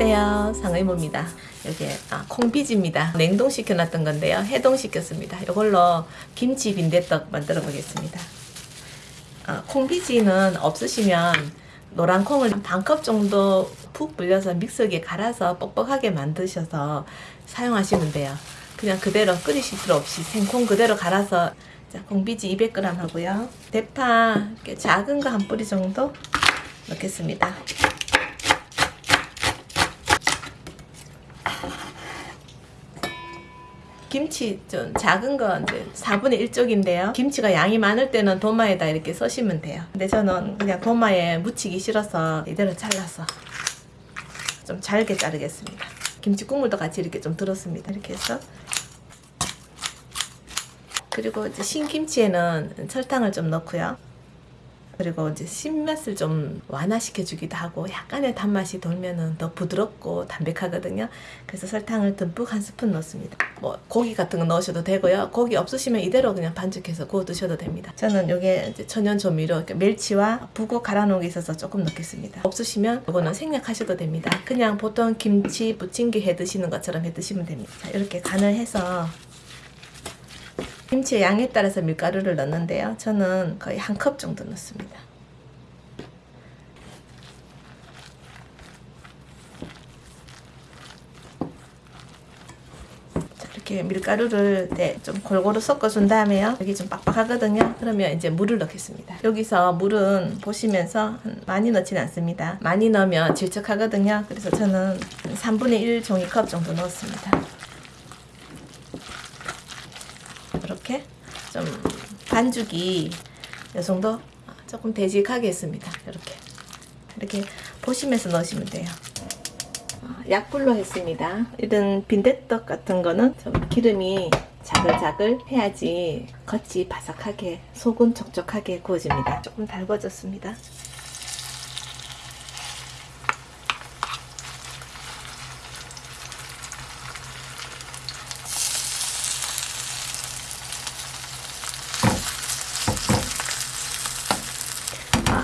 안녕하세요. 상의모입니다. 여기 아, 콩비지입니다. 냉동시켜 놨던 건데요. 해동시켰습니다. 이걸로 김치 빈대떡 만들어 보겠습니다. 아, 콩비지는 없으시면 노란 콩을 반컵 정도 푹 불려서 믹서기에 갈아서 뻑뻑하게 만드셔서 사용하시면 돼요. 그냥 그대로 끓이실 필요 없이 생콩 그대로 갈아서 자, 콩비지 200g 하고요. 대파 작은 거 한 뿌리 정도 넣겠습니다 김치 좀 작은 거 이제 4분의 1쪽인데요. 김치가 양이 많을 때는 도마에다 이렇게 써시면 돼요. 근데 저는 그냥 도마에 묻히기 싫어서 이대로 잘라서 좀 잘게 자르겠습니다. 김치 국물도 같이 이렇게 좀 들었습니다. 이렇게 해서 그리고 이제 신김치에는 설탕을 좀 넣고요. 그리고 이제 신맛을 좀 완화시켜 주기도 하고 약간의 단맛이 돌면은 더 부드럽고 담백하거든요. 그래서 설탕을 듬뿍 한 스푼 넣습니다. 뭐 고기 같은 거 넣으셔도 되고요. 고기 없으시면 이대로 그냥 반죽해서 구워 드셔도 됩니다. 저는 이제 천연 조미료 이렇게 멸치와 북어 갈아 놓은 게 있어서 조금 넣겠습니다. 없으시면 이거는 생략하셔도 됩니다. 그냥 보통 김치 부침개 해 드시는 것처럼 해 드시면 됩니다. 자, 이렇게 간을 해서 김치의 양에 따라서 밀가루를 넣는데요. 저는 거의 한 컵 정도 넣습니다. 자, 이렇게 밀가루를 네, 좀 골고루 섞어준 다음에요. 여기 좀 빡빡하거든요. 그러면 이제 물을 넣겠습니다. 여기서 물은 보시면서 많이 넣지는 않습니다. 많이 넣으면 질척하거든요. 그래서 저는 3분의 1 종이컵 정도 넣었습니다. 이렇게 좀 반죽이 이 정도 조금 되직하게 했습니다. 이렇게 이렇게 보시면서 넣으시면 돼요. 아, 약불로 했습니다. 이런 빈대떡 같은 거는 좀 기름이 자글자글 해야지 겉이 바삭하게 속은 촉촉하게 구워집니다. 조금 달궈졌습니다.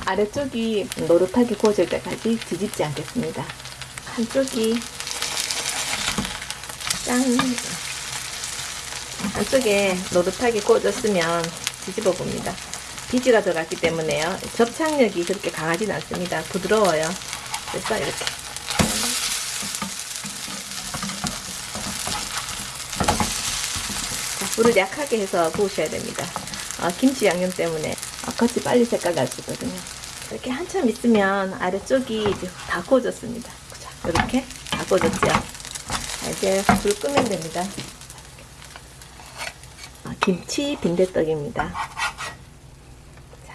아래쪽이 노릇하게 구워질 때까지 뒤집지 않겠습니다. 한쪽이 짠 한쪽에 노릇하게 구워졌으면 뒤집어 봅니다. 비지가 들어갔기 때문에요. 접착력이 그렇게 강하진 않습니다. 부드러워요. 그래서 이렇게 자, 불을 약하게 해서 구우셔야 됩니다. 아, 김치 양념 때문에 겉이 빨리 색깔 나지거든요. 이렇게 한참 있으면 아래쪽이 이제 다 구워졌습니다. 자, 이렇게 다. 자, 이제 불 끄면 됩니다. 아, 김치 빈대떡입니다. 자,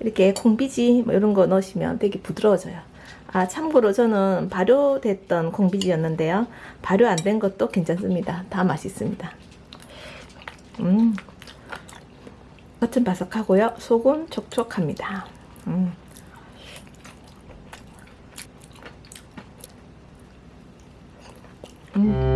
이렇게 콩비지 뭐 이런 거 넣으시면 되게 부드러워져요. 아 참고로 저는 발효됐던 콩비지였는데요. 발효 안 된 것도 괜찮습니다. 다 맛있습니다. 음 겉은 바삭하고요. 속은 촉촉합니다. 음. 음.